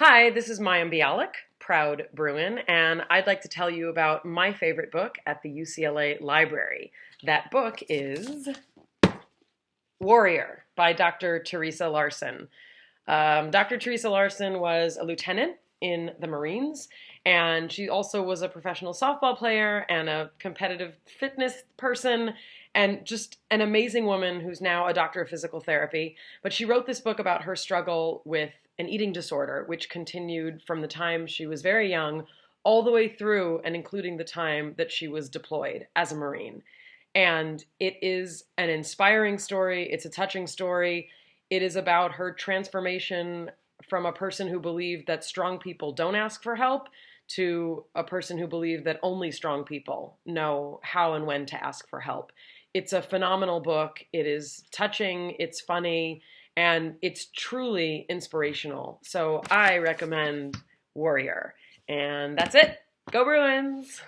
Hi, this is Mayim Bialik, proud Bruin, and I'd like to tell you about my favorite book at the UCLA Library. That book is Warrior by Dr. Teresa Larson. Um, Dr. Teresa Larson was a lieutenant in the Marines, and she also was a professional softball player and a competitive fitness person and just an amazing woman who's now a doctor of physical therapy. But she wrote this book about her struggle with an eating disorder, which continued from the time she was very young all the way through and including the time that she was deployed as a Marine. And it is an inspiring story, it's a touching story. It is about her transformation from a person who believed that strong people don't ask for help to a person who believed that only strong people know how and when to ask for help. It's a phenomenal book. It is touching, it's funny, and it's truly inspirational. So I recommend Warrior. And that's it. Go Bruins!